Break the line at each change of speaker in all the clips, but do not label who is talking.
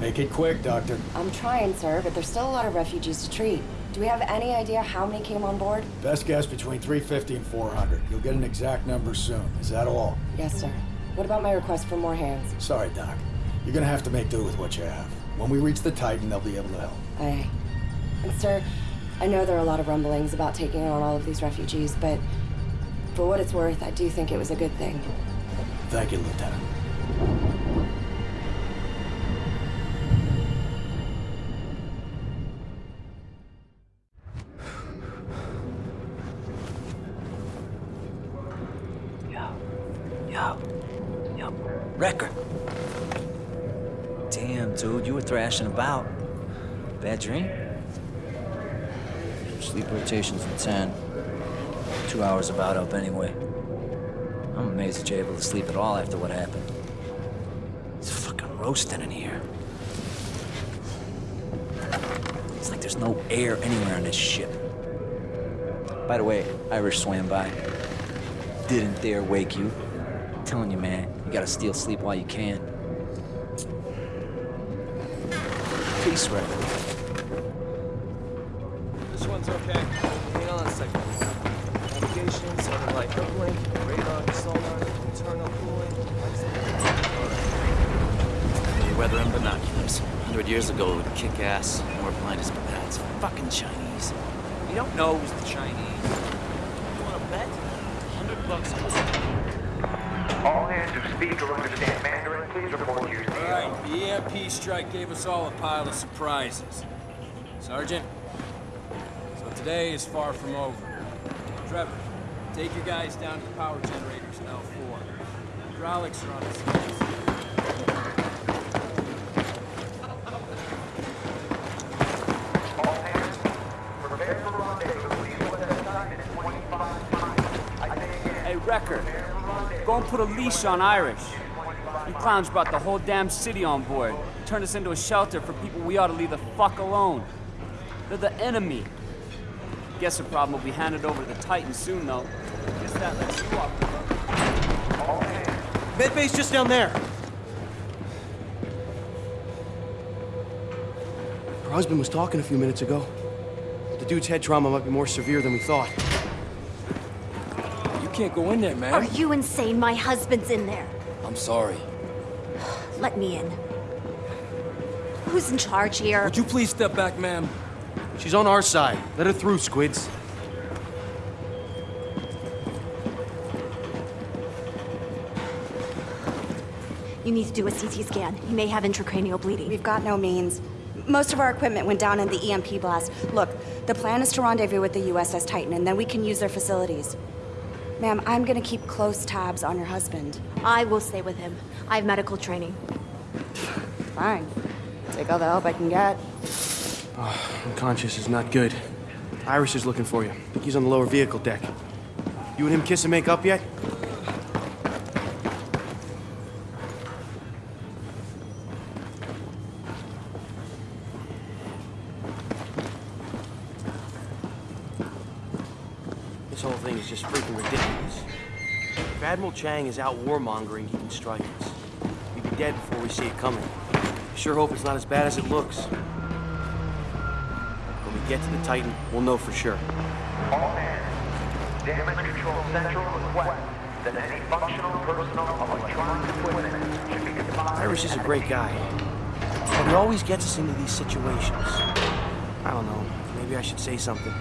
Make it quick, Doctor.
I'm trying, sir, but there's still a lot of refugees to treat. Do we have any idea how many came on board?
Best guess between 350 and 400. You'll get an exact number soon. Is that all?
Yes, sir. What about my request for more hands?
Sorry, Doc. You're gonna have to make do with what you have. When we reach the Titan, they'll be able to help.
Aye. And, sir, I know there are a lot of rumblings about taking on all of these refugees, but for what it's worth, I do think it was a good thing.
Thank you, Lieutenant.
About. Bad dream? Sleep rotations in 10. Two hours about up anyway. I'm amazed that you're able to sleep at all after what happened. It's fucking roasting in here. It's like there's no air anywhere on this ship. By the way, Irish swam by. Didn't dare wake you. I'm telling you, man, you gotta steal sleep while you can. Peace, Red.
This one's okay. Hang on a second. Navigation, satellite uplink, radar, sonar, internal cooling.
Familiar weather and binoculars. Hundred years ago, it would kick ass. and We're blind as bats. Fucking Chinese.
You don't know it was the Chinese. You want to bet? Hundred bucks.
All hands who speak or understand Mandarin, please report to your
All
CO.
right, the EMP strike gave us all a pile of surprises. Sergeant, so today is far from over. Trevor, take your guys down to the power generators in L4. Hydraulics are on the
go and put a leash on Irish. You clowns brought the whole damn city on board. Turned us into a shelter for people we ought to leave the fuck alone. They're the enemy. Guess the problem will be handed over to the Titan soon, though. Guess that lets you.
Medbay's just down there.
Her husband was talking a few minutes ago. The dude's head trauma might be more severe than we thought.
You can't go in there, man.
Are you insane? My husband's in there.
I'm sorry.
Let me in. Who's in charge here?
Would you please step back, ma'am?
She's on our side. Let her through, Squids.
You need to do a CT scan. He may have intracranial bleeding.
We've got no means. Most of our equipment went down in the EMP blast. Look, the plan is to rendezvous with the USS Titan, and then we can use their facilities. Ma'am, I'm gonna keep close tabs on your husband.
I will stay with him. I have medical training.
Fine. Take all the help I can get.
Oh, Unconscious is not good. Iris is looking for you. think He's on the lower vehicle deck. You and him kiss and make up yet? Admiral Chang is out warmongering, he can strike us. We'd be dead before we see it coming. I sure hope it's not as bad as it looks. When we get to the Titan, we'll know for sure.
all hands. Damage Control Central requests that any functional personal electronic equipment should be confined.
Irish is a great guy. But he always gets us into these situations. I don't know. Maybe I should say something.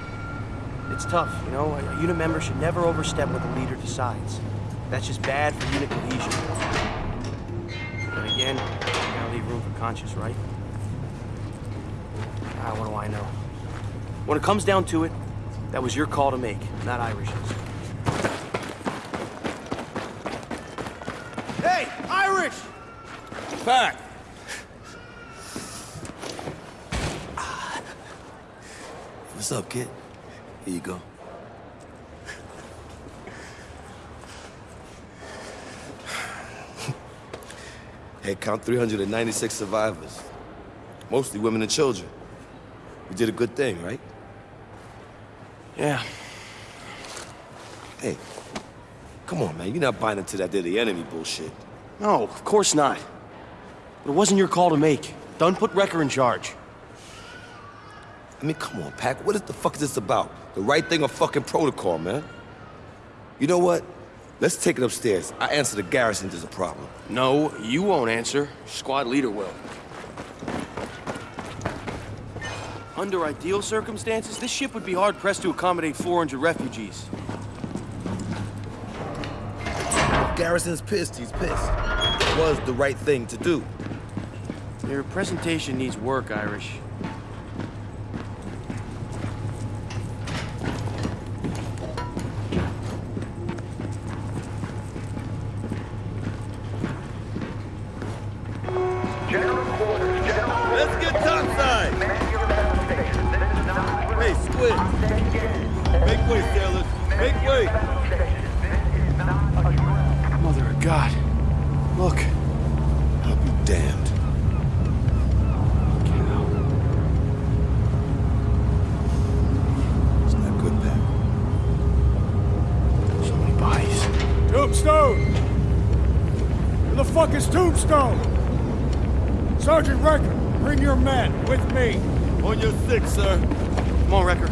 It's tough, you know? A, a unit member should never overstep what the leader decides. That's just bad for unit cohesion. But again, gotta leave room for conscience, right? Ah, what do I know? When it comes down to it, that was your call to make, not Irish's. Hey, Irish!
Back!
What's up, kid? Here you go.
Head count 396 survivors. Mostly women and children. We did a good thing, right?
Yeah.
Hey, come on, man. You're not buying into that they're the enemy bullshit.
No, of course not. But it wasn't your call to make. Dunn put Wrecker in charge.
I mean, come on, Pack. What is the fuck is this about? The right thing or fucking protocol, man? You know what? Let's take it upstairs. I answer the garrison there's a problem.
No, you won't answer. Squad leader will. Under ideal circumstances, this ship would be hard-pressed to accommodate 400 refugees.
Garrison's pissed, he's pissed. It was the right thing to do.
Your presentation needs work, Irish.
Not
Hey, Make way, sailors! Make way!
This is not a drill.
Mother of God. Look.
I'll be damned. Isn't that good, Pac?
So many bodies.
Tombstone! Where the fuck is Tombstone? Sergeant Recker, bring your men with me.
On your six, sir.
Come on, Wrecker.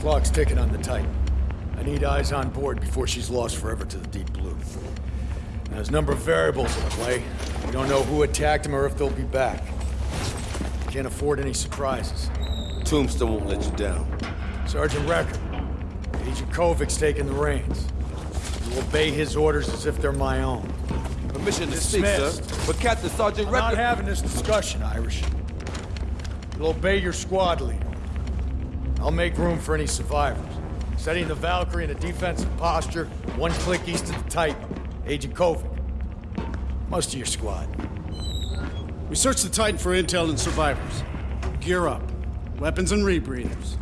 Clock's ticking on the Titan. I need eyes on board before she's lost forever to the deep blue. There's a number of variables at play. We don't know who attacked them or if they'll be back. Can't afford any surprises.
Tombstone won't let you down.
Sergeant Recker, Agent Kovic's taking the reins. You obey his orders as if they're my own.
Permission to speak, sir. But Captain Sergeant
I'm not having this discussion, Irish. You'll obey your squad leader. I'll make room for any survivors. Setting the Valkyrie in a defensive posture, one click east of the Titan. Agent Kovic. Most of your squad.
We searched the Titan for intel and survivors. Gear up. Weapons and rebreathers.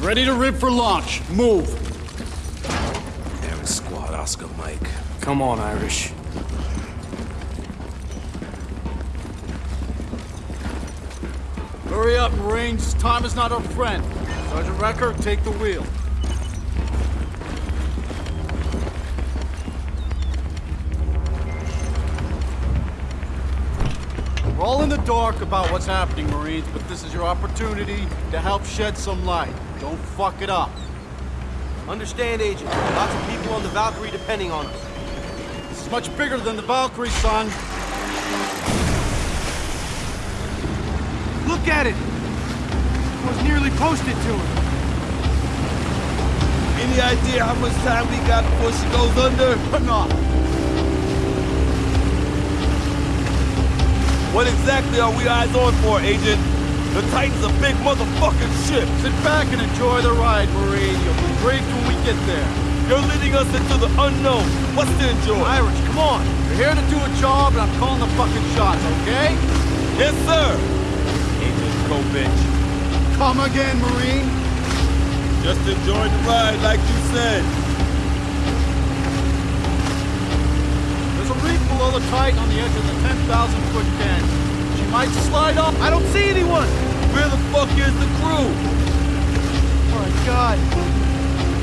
Ready to rip for launch. Move.
Damn squad, Oscar Mike.
Come on, Irish.
Hurry up, Marines. Time is not our friend. Sergeant Recker, take the wheel. We're all in the dark about what's happening, Marines, but this is your opportunity to help shed some light. Don't fuck it up.
Understand, Agent. Lots of people on the Valkyrie depending on us.
This is much bigger than the Valkyrie, son.
Look at it! It was nearly posted to him.
Any idea how much time we got before she goes under?
or not?
What exactly are we eyes on for, Agent? The Titan's a big motherfucking ship.
Sit back and enjoy the ride, Marine. You'll be briefed when we get there.
You're leading us into the unknown. What's to enjoy?
Irish, come on. You're here to do a job, and I'm calling the fucking shots, okay?
Yes, sir. Agent Kovic.
Come again, Marine.
Just enjoy the ride like you said.
There's a reef below the Titan on the edge of the 10,000 foot den. She might slide off.
I don't see anyone!
Where the fuck is the crew?
Oh my god.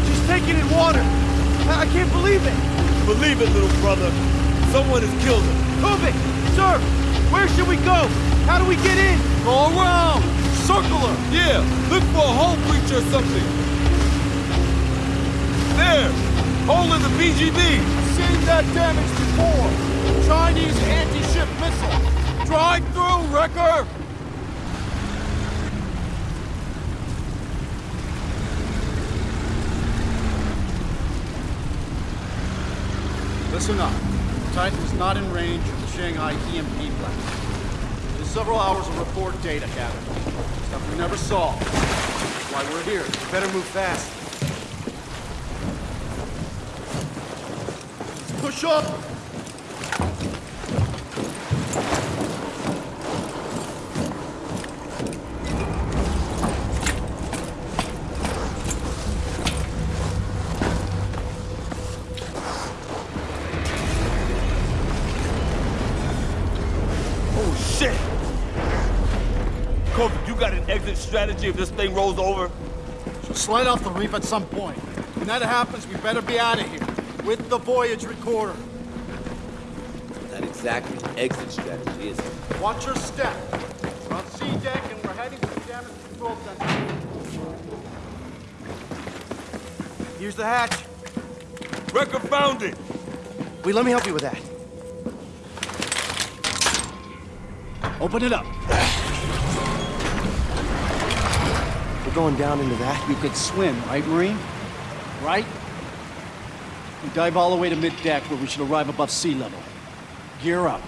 She's taking in water. I, I can't believe it.
Believe it, little brother. Someone has killed her.
Kovic! Sir! Where should we go? How do we get in?
Go around. Circle her.
Yeah, look for a hole breach or something. There! Hole in the BGB!
Seen that damage before. Chinese anti-ship missile. Drive through, Wrecker. Listen up. Titan is not in range of the Shanghai EMP blast. Several hours of report data gathered. Stuff we never saw. That's why we're here.
Better move fast.
Push up!
Strategy if this thing rolls over?
She'll slide off the reef at some point. When that happens, we better be out of here. With the voyage recorder.
Not exactly an exit strategy, is it?
Watch your step. We're on C deck and we're heading for the damage control center.
Here's the hatch.
Wrecker found it!
Wait, let me help you with that.
Open it up.
We're going down into that.
You could swim, right, Marine? Right? We dive all the way to mid-deck where we should arrive above sea level. Gear up.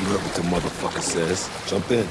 You heard what the motherfucker says. Jump in.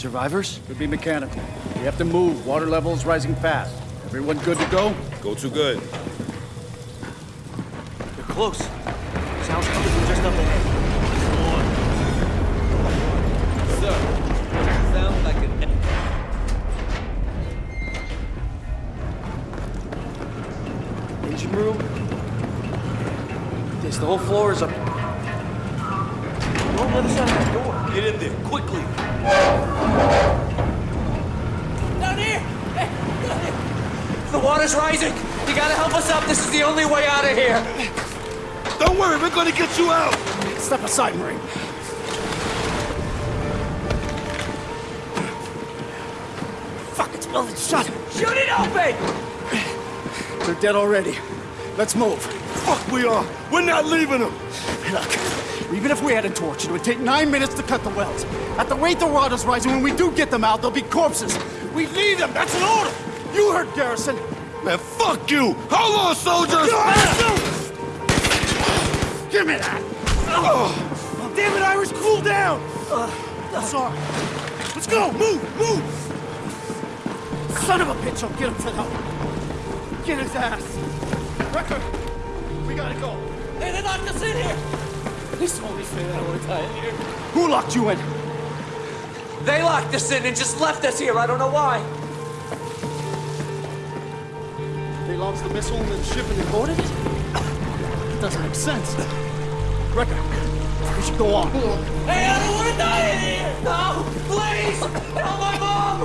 Survivors? Could be mechanical. We have to move. Water level's rising fast. Everyone good to go?
Go too good.
They're close. Sounds coming from just up ahead.
Sir, sounds like an...
Engine room? This, the whole floor is up. Go on the other side of that door.
Get in there, quickly!
Down here! Hey, down here! The water's rising! You gotta help us up! This is the only way out of here!
Don't worry, we're gonna get you out!
Step aside, Marine. Fuck, it's welded shut.
Shoot it open!
They're dead already. Let's move.
Fuck we are! We're not leaving them!
Look, even if we had a torch, it would take nine minutes to cut the welds. At the rate the water's rising, when we do get them out, they'll be corpses. We need them! That's an order! You heard Garrison!
Man, fuck you! Hold on, soldiers!
Give me that! Oh, damn it, Irish, cool down! Uh, Sorry. Let's go! Move! Move! Son of a bitch, I'll get him for that. Get his ass! Wrecker! We gotta go.
Hey, they locked us in here! It's only that I want to die here.
Who locked you in?
They locked us in and just left us here. I don't know why.
They launched the missile and the ship and they boarded it? It doesn't make sense. Wrecker, we should go on.
Hey, I don't want to die in here! No! Please! Help my mom!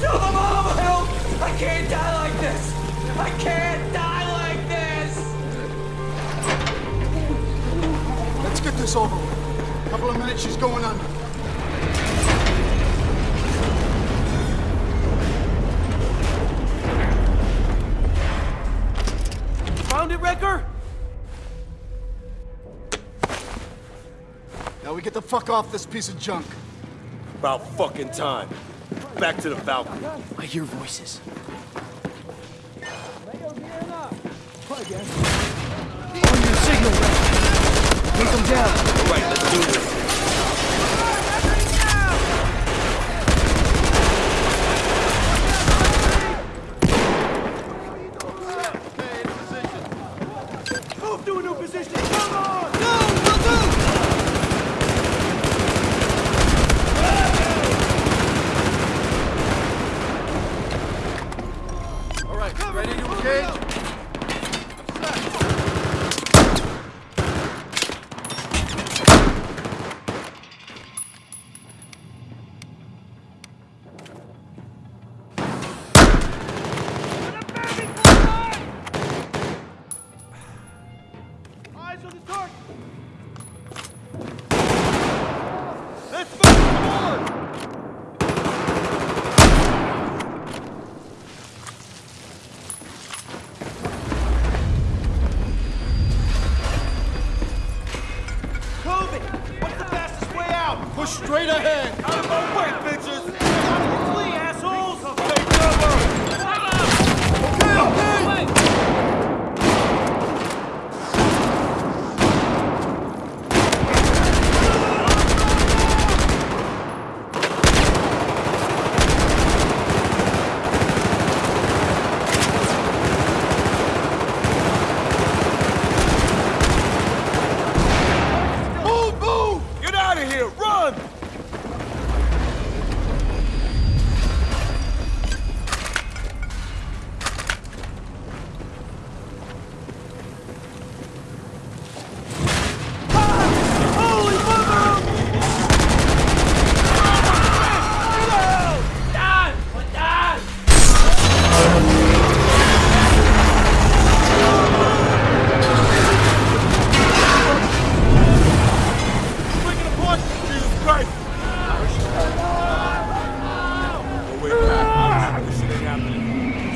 Tell my mom help! I can't die like this! I can't this
over with. A couple of minutes, she's going under. Found it, Wrecker?
Now we get the fuck off this piece of junk.
About fucking time. Back to the Falcon.
I hear voices.
Take them down.
All right, let's do this.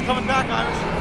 coming back, Irish.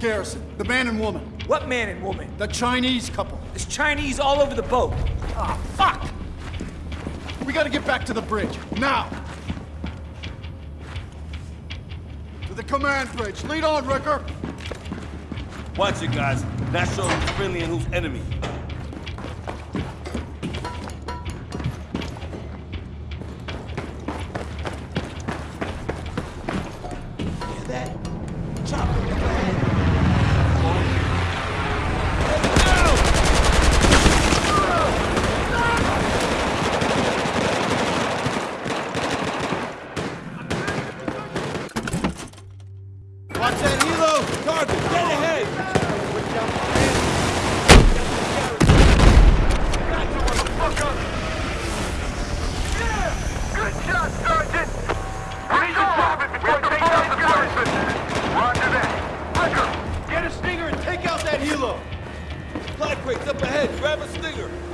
Garrison? The man and woman?
What man and woman?
The Chinese couple?
There's Chinese all over the boat. Ah, fuck!
We gotta get back to the bridge, now! To the command bridge. Lead on, Ricker!
Watch it, guys. That shows who's friendly and who's enemy. Supply crates up ahead. Grab a stinger.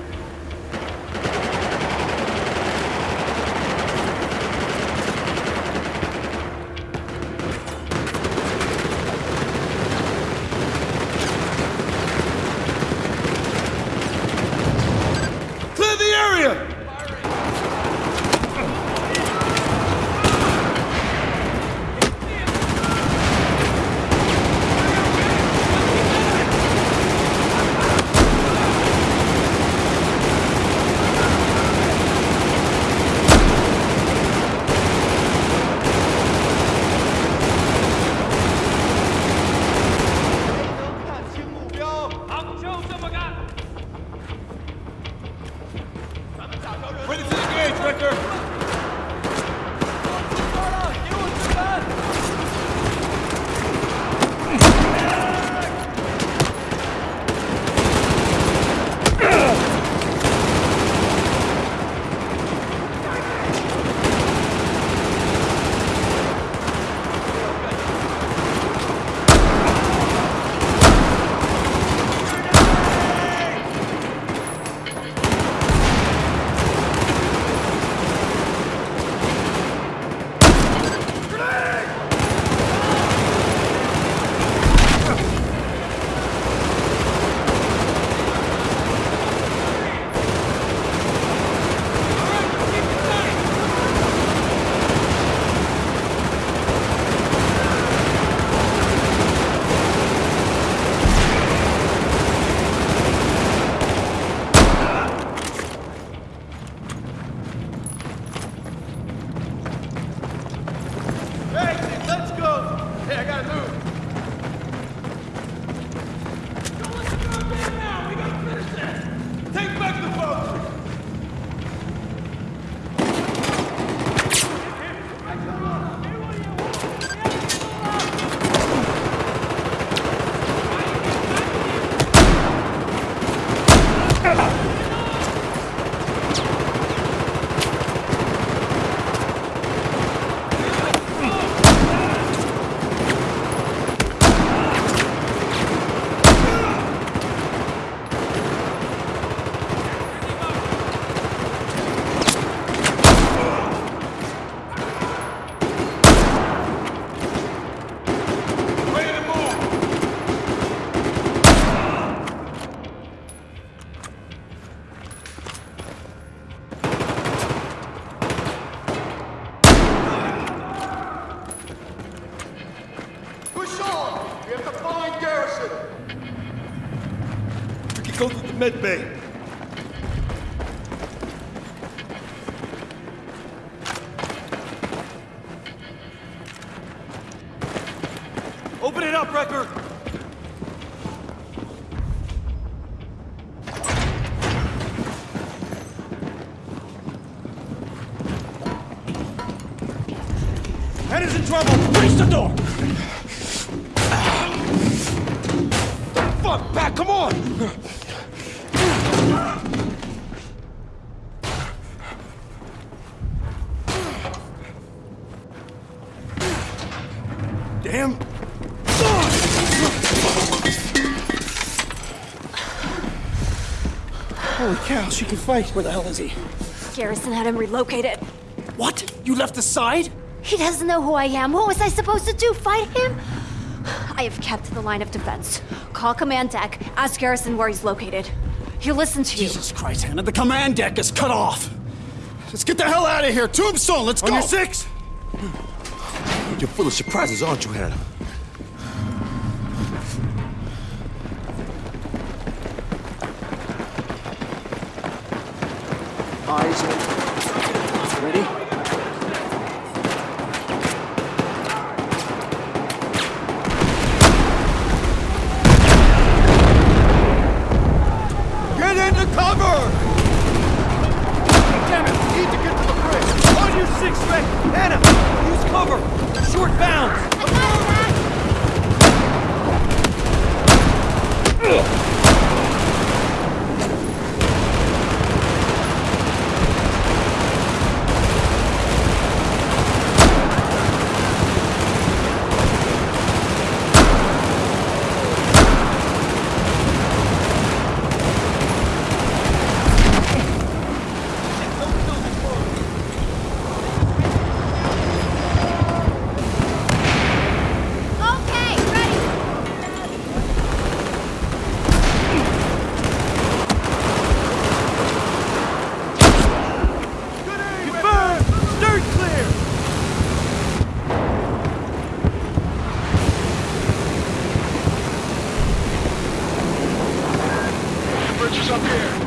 Medbay.
She can fight. Where the hell is he?
Garrison had him relocated.
What? You left the side?
He doesn't know who I am. What was I supposed to do? Fight him? I have kept the line of defense. Call command deck. Ask Garrison where he's located. He'll listen to you.
Jesus Christ, Hannah, the command deck is cut off! Let's get the hell out of here! Tombstone, let's
On
go!
your six! You're full of surprises, aren't you, Hannah?
Eyes open. Ready?
Get into cover! Damn it, we need to get to the bridge. On your six, Rick! Anna, use cover! Short bounds!
Okay, ready.
Confirm! Stern clear!
Bridge is up here.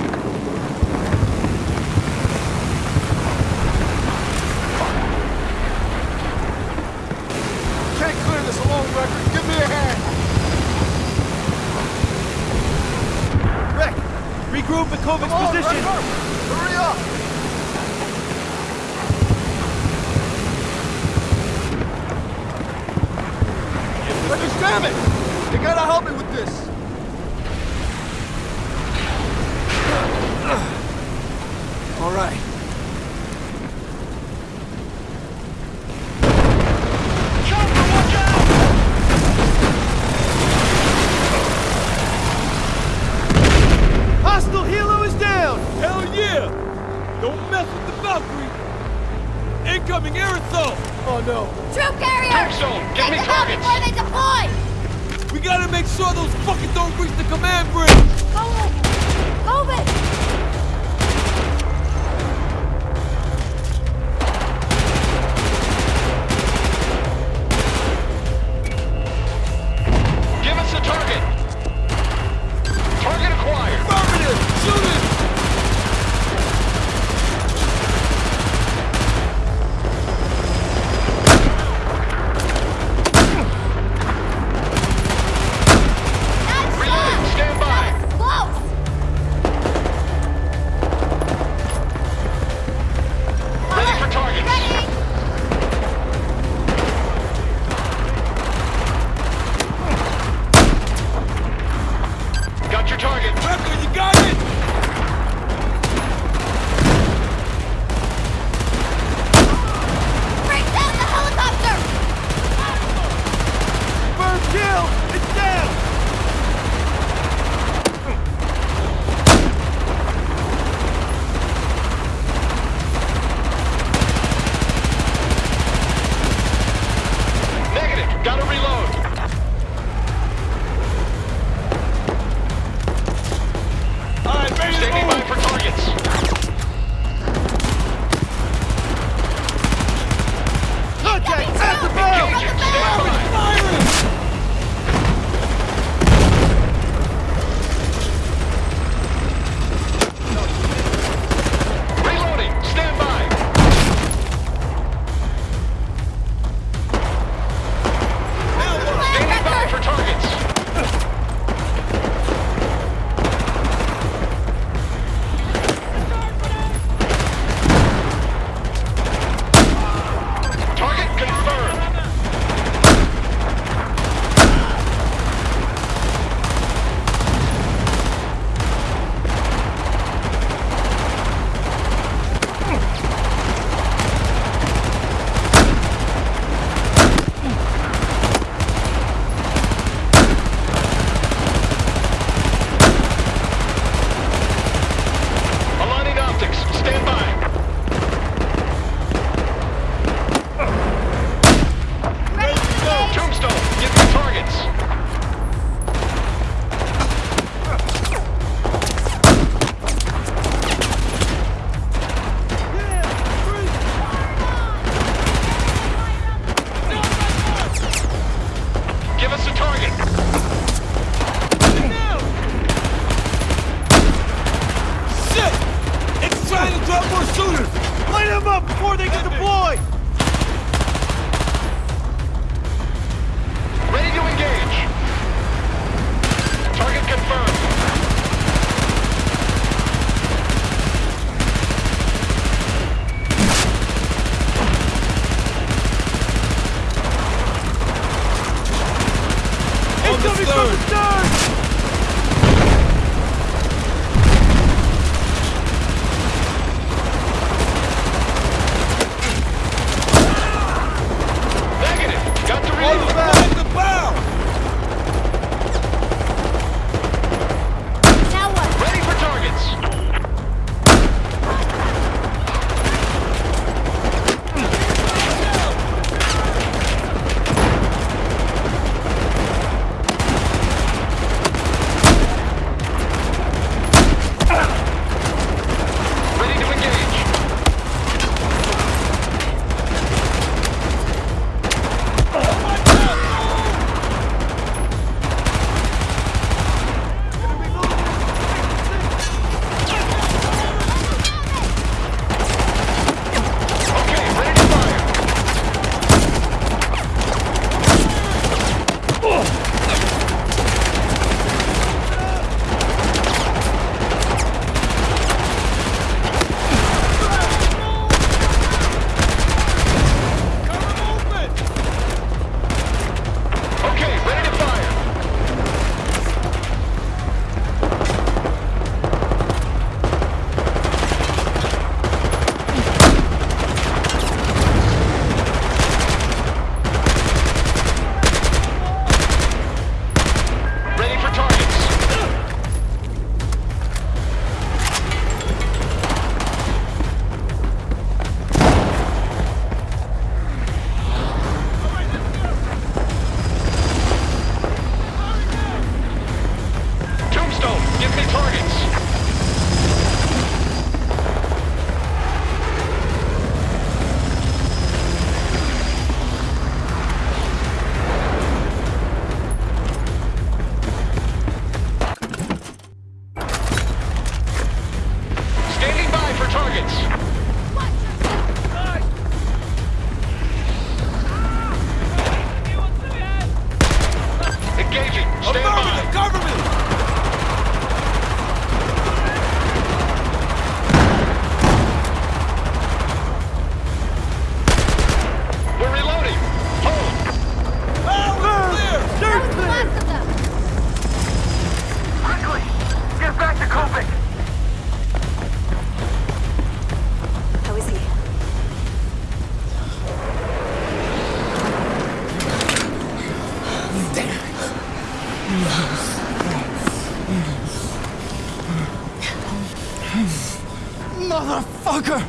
Motherfucker!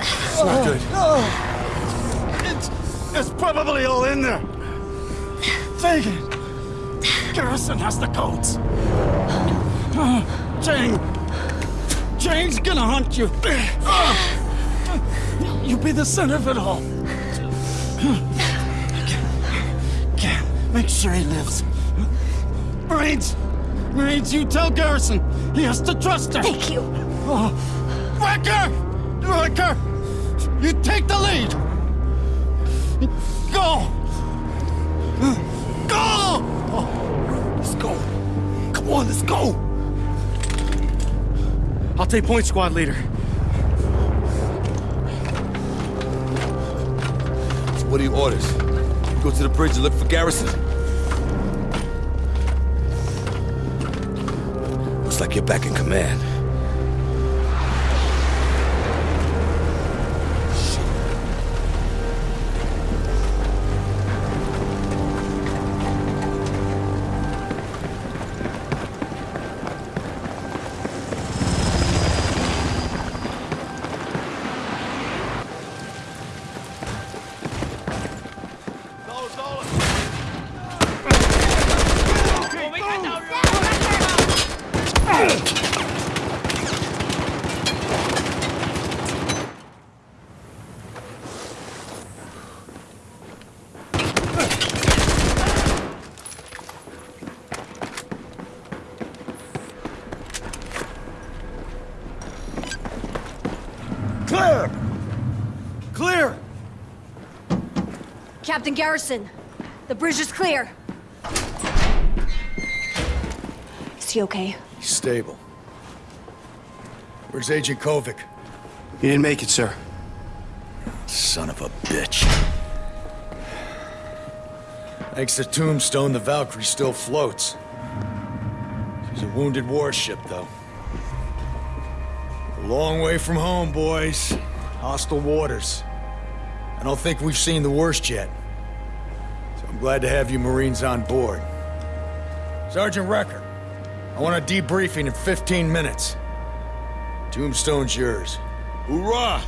It's not good. It's, it's probably all in there. Take it. Garrison has the codes. Jane. Jane's gonna hunt you. Uh, You be the center of it all. Make sure he lives. Brains! Brains, you tell Garrison he has to trust her.
Thank you.
Oh. Recker! Recker! You take the lead! Go! Go! Oh, let's go. Come on, let's go! I'll take point, squad leader.
So what are your orders? Go to the bridge and look for Garrison. Like you're back in command.
Captain Garrison, the bridge is clear. Is he okay?
He's stable. Where's Agent Kovic?
He didn't make it, sir.
Son of a bitch. Thanks to Tombstone, the Valkyrie still floats. She's a wounded warship, though. A long way from home, boys. Hostile waters. I don't think we've seen the worst yet. So I'm glad to have you Marines on board. Sergeant Recker, I want a debriefing in 15 minutes. Tombstone's yours.
Hoorah!